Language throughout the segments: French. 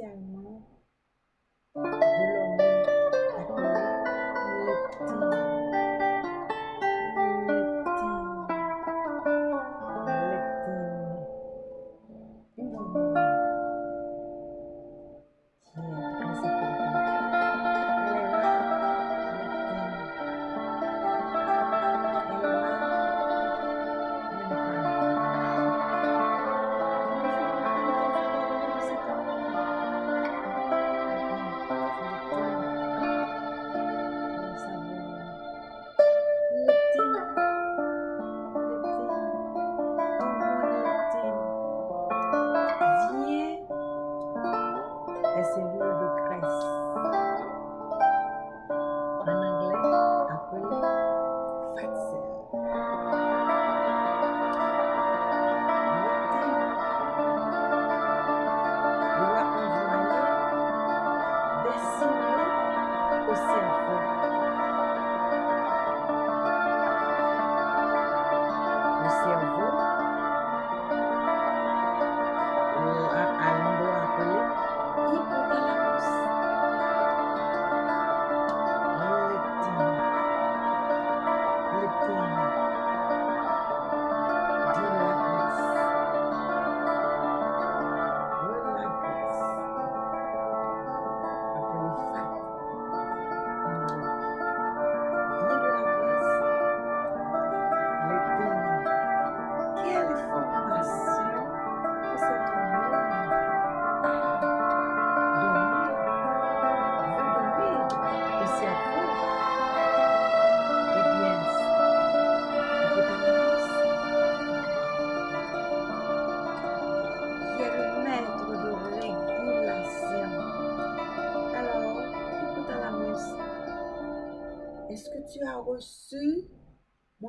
les hormones, et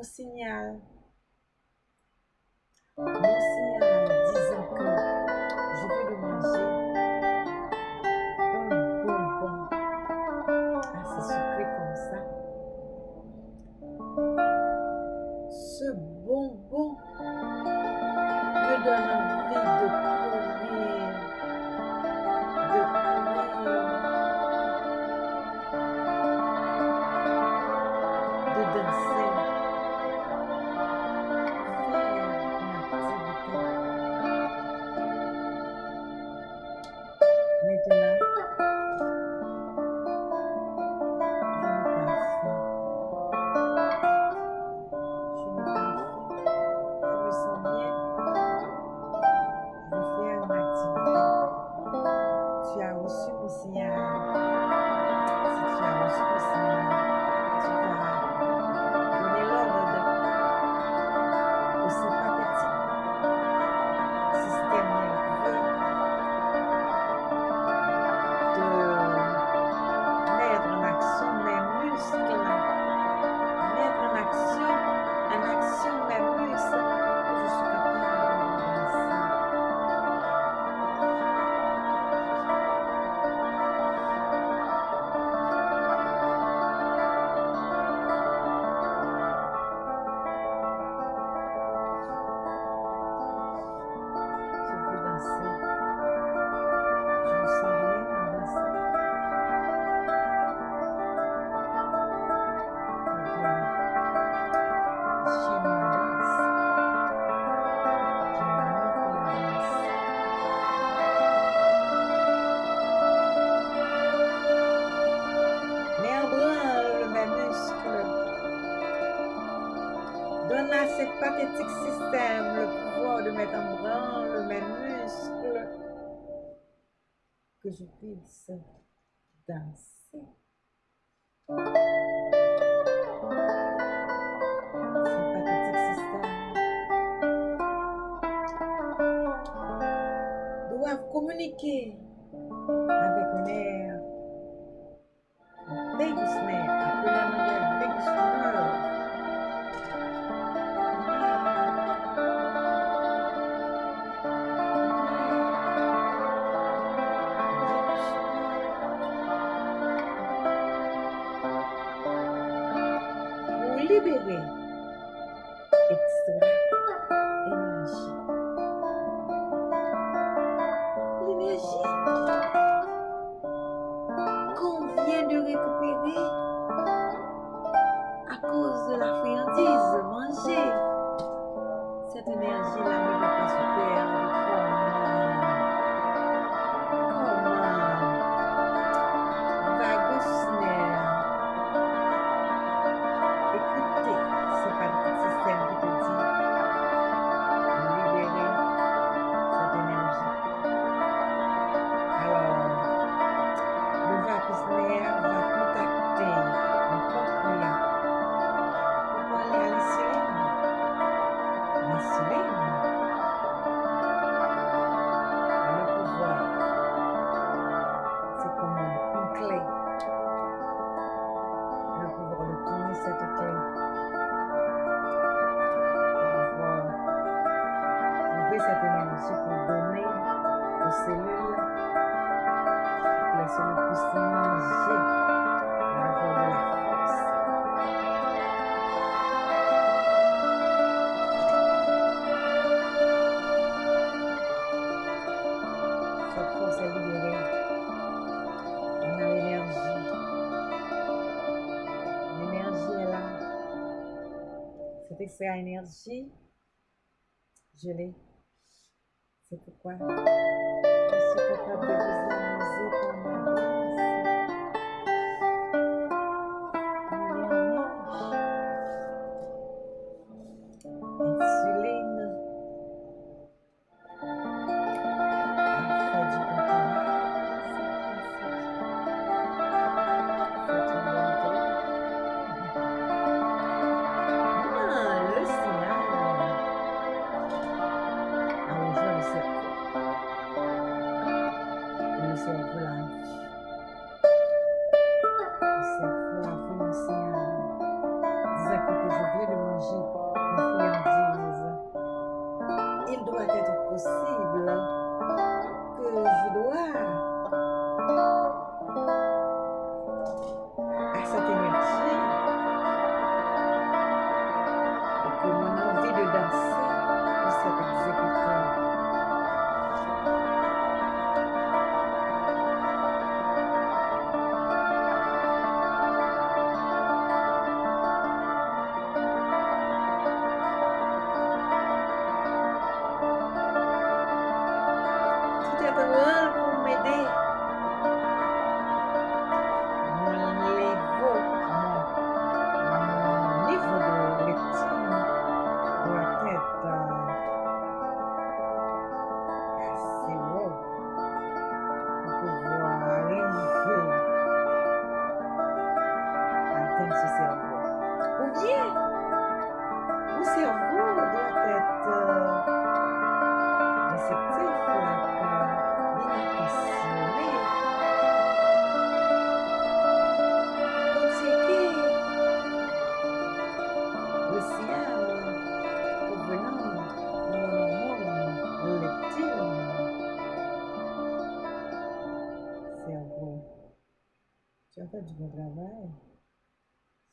mon signal. Mon signal disant que je vais le manger un bonbon assez sucré comme ça. Ce bonbon me donne envie de je Mickey. TC à énergie. Je l'ai. C'est pourquoi je suis capable de vous aimer.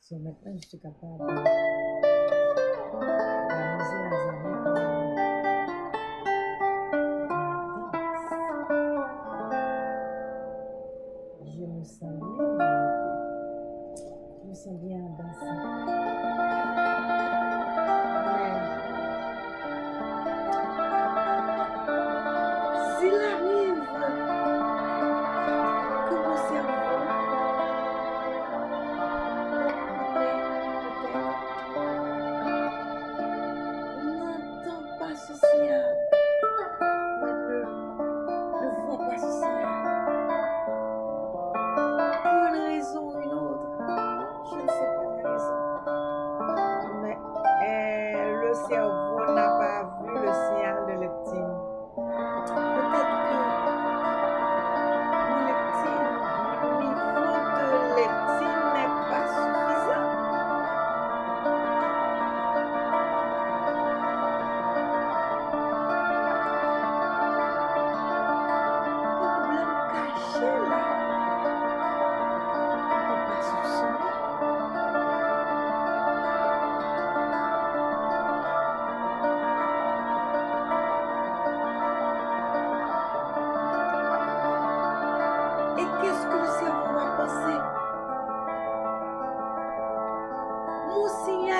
So my friends took up that.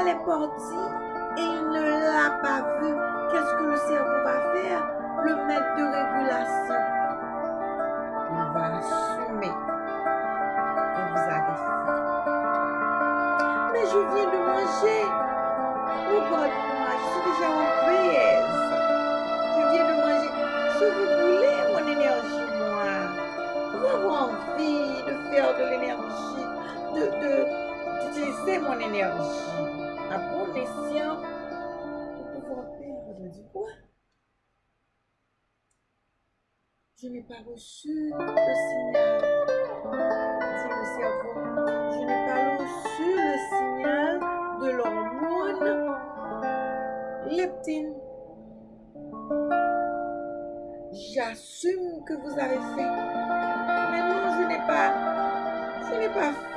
est parti et il ne l'a pas vu, qu'est-ce que le cerveau va faire? Le maître de régulation. Il va assumer que vous avez faim. Mais je viens de manger. Oh, pardon, je suis déjà en PS. Je viens de manger. Je veux brûler mon énergie, moi. Pour avoir envie de faire de l'énergie, de d'utiliser de, mon énergie profession pour pouvoir perdre du poids. Je n'ai pas reçu le signal, dit le cerveau. Je n'ai pas reçu le signal de l'hormone leptine. J'assume que vous avez fait. Mais non, je n'ai pas, je n'ai pas fait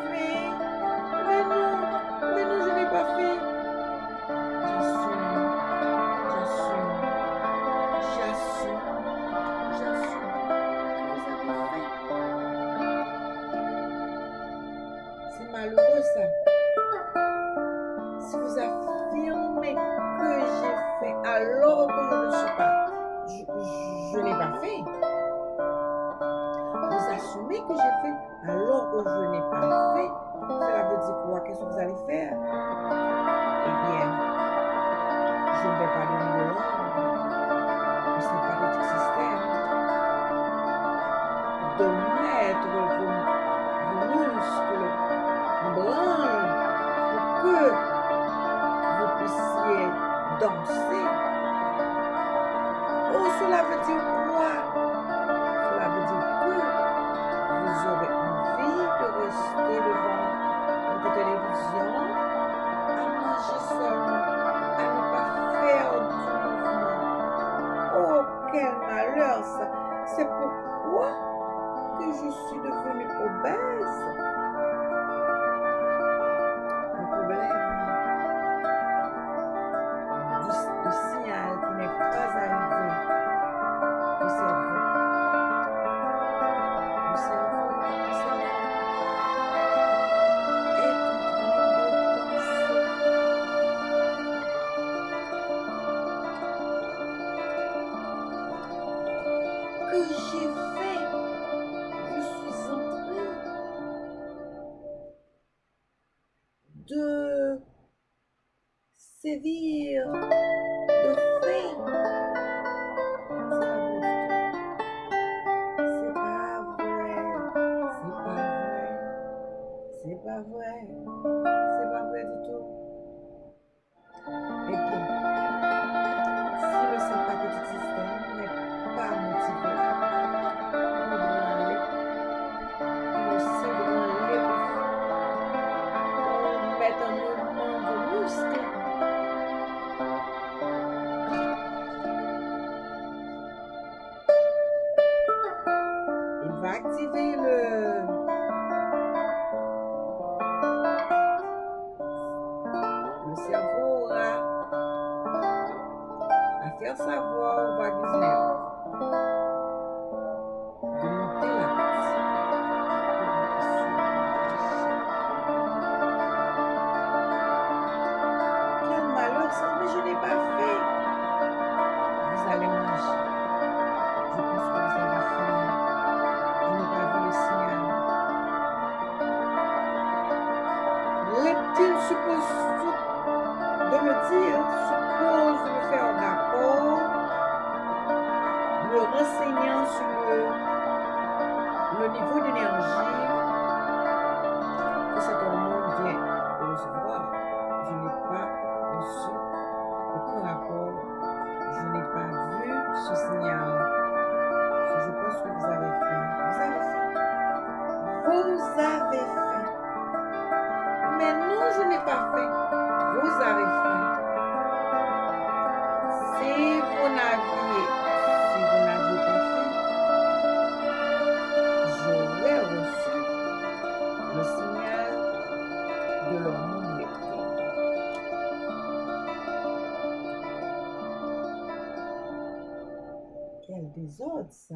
ça.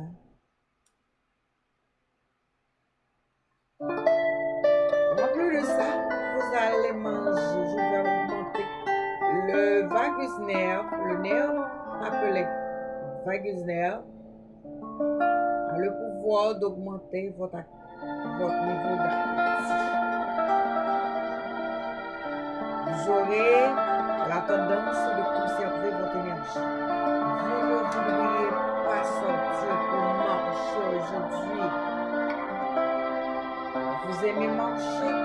En plus de ça, vous allez manger. Je vais vous montrer le vagus nerf, le nerf appelé vagus nerf, a le pouvoir d'augmenter votre, votre niveau d'activité. Vous aurez la tendance de conserver votre énergie. Vous ne sortir pour marcher aujourd'hui. Vous aimez marcher?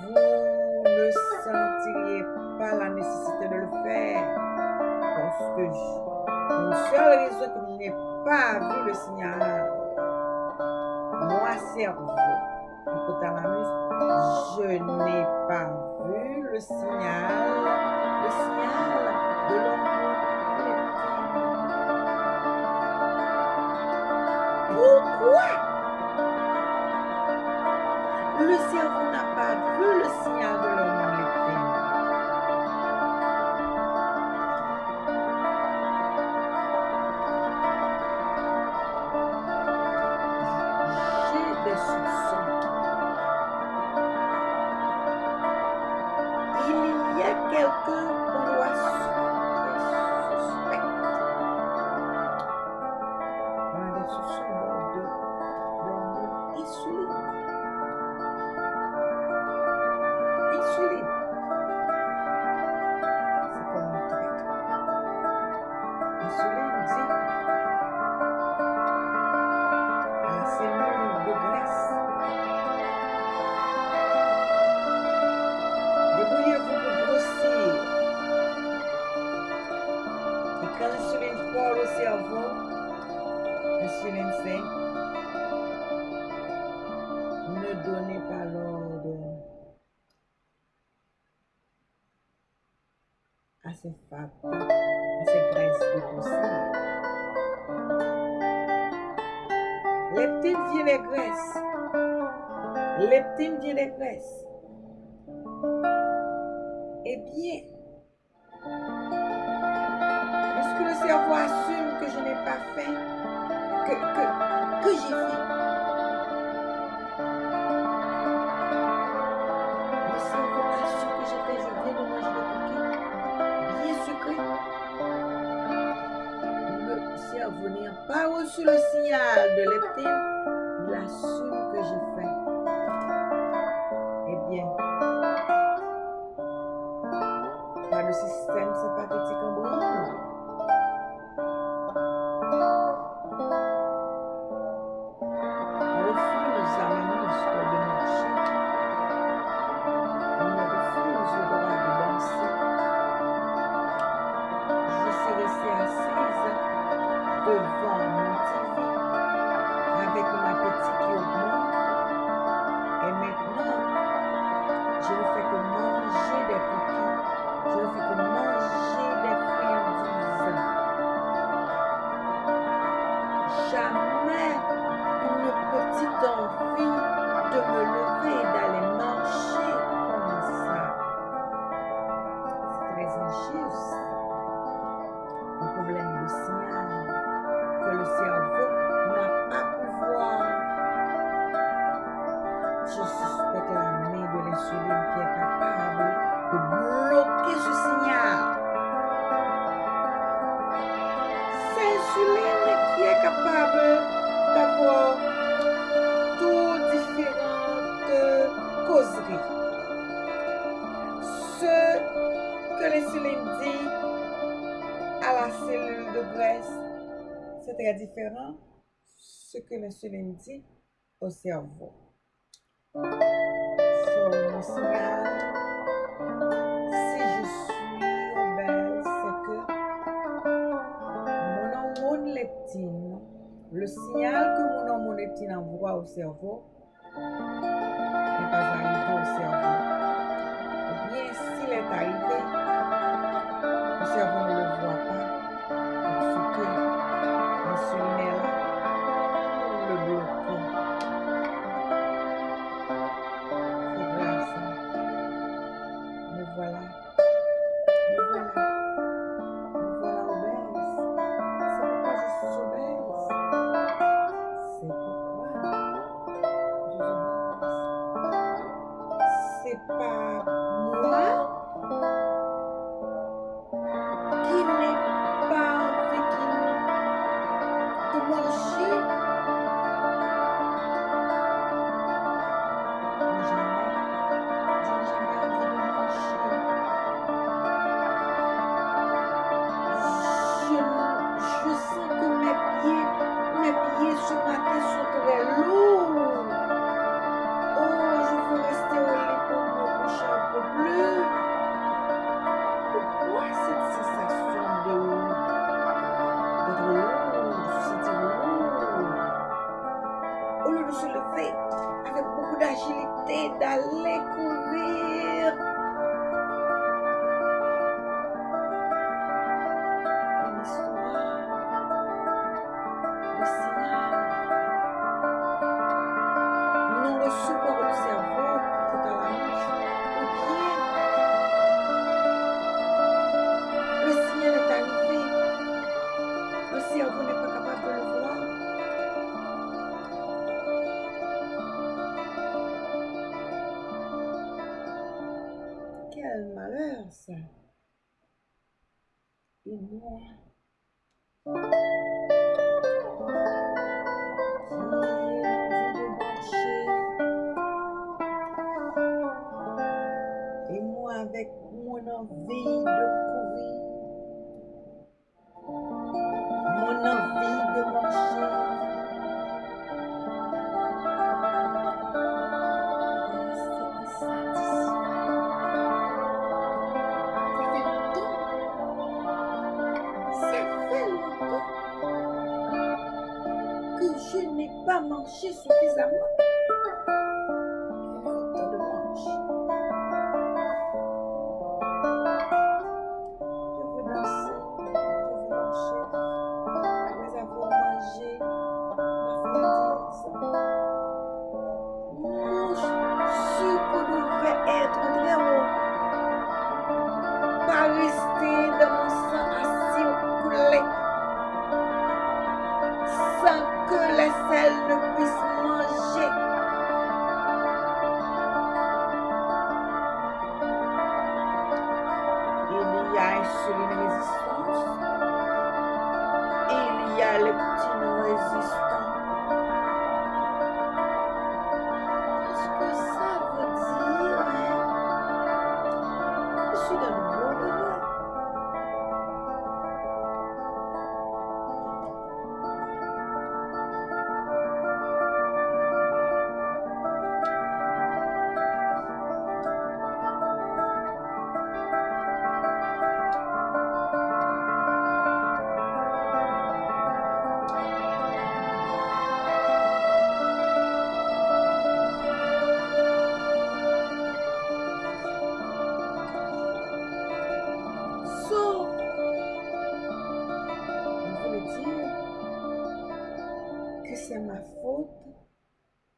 Vous ne sentiriez pas la nécessité de le faire. Parce que une seule raison que je n'ai pas vu le signal, moi cerveau, hypothalamus, je n'ai pas vu le signal, le signal de leptine. Pourquoi? Le cerveau n'a pas vu le signal de l'hormone pas reçu le signal de leptine, il assume que j'ai faim. Eh bien, pas de système C'est très injuste. Un problème de signal que le cerveau n'a pas pu voir. Je suspecte la main de l'insuline qui est capable de bloquer ce différent ce que l'insuline dit au cerveau. Sur signal, si je suis obèse, c'est que mon hormone leptine, le signal que mon hormone leptine envoie au cerveau, n'est pas arrivé au cerveau.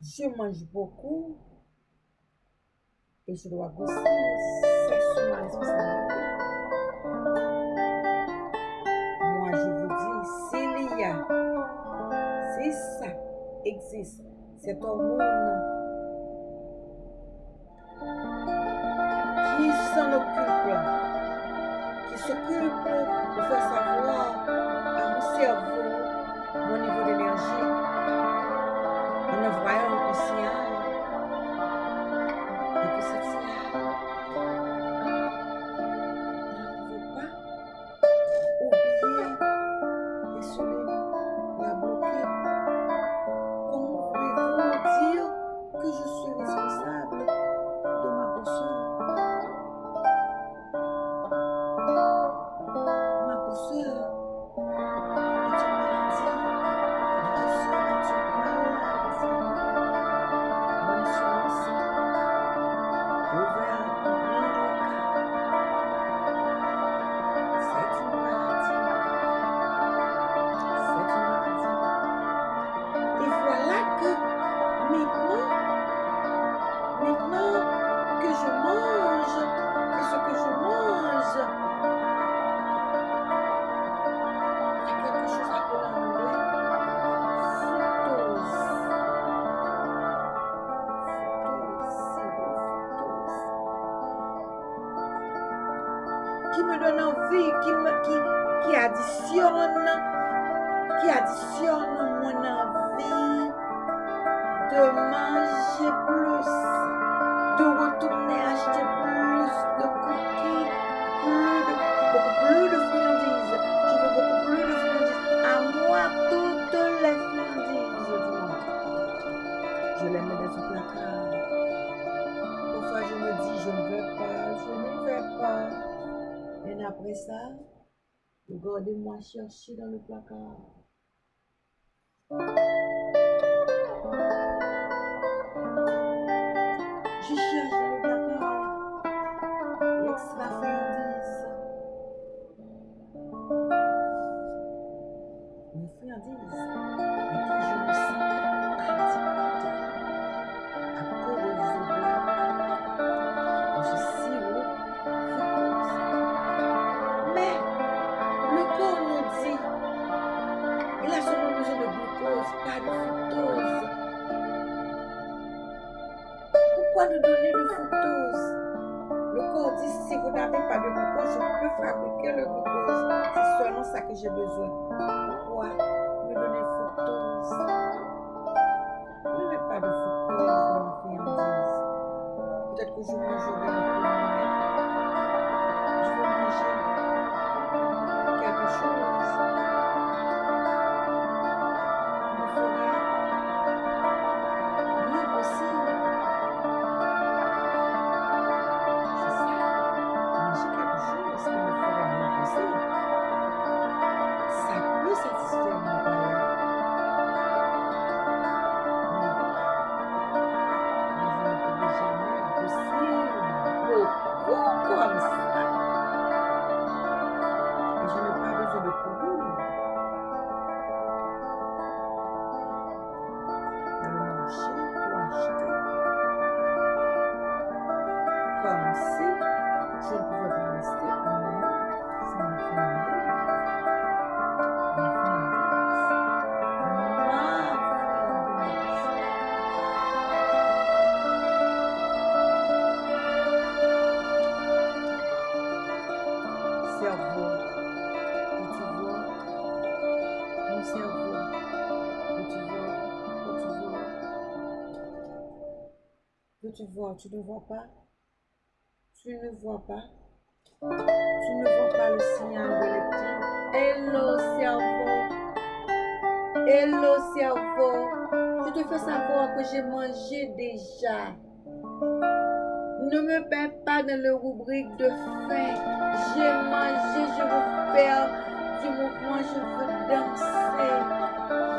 je mange beaucoup et je dois gosser. C'est. Moi, je vous dis, s'il y a, si ça existe, cet hormone qui s'en occupe, qui s'occupe de faire sa savoir Gardez-moi chercher dans le placard. pourquoi nous donner le fructose? Le corps dit, si vous n'avez pas de glucose, je peux fabriquer le glucose. C'est seulement ça que j'ai besoin. Pourquoi me donner le fructose? Ne mets pas de fructose dans ma friandise. Peut-être que je mangerai un peu moins. Je veux manger quelque chose. Tu ne vois pas? Tu ne vois pas? Tu ne vois pas le signal de leptine? Hello, cerveau! Hello, cerveau! Je te fais savoir que j'ai mangé déjà. Ne me perds pas dans le rubrique de faim. J'ai mangé, je veux faire du mouvement, je veux danser.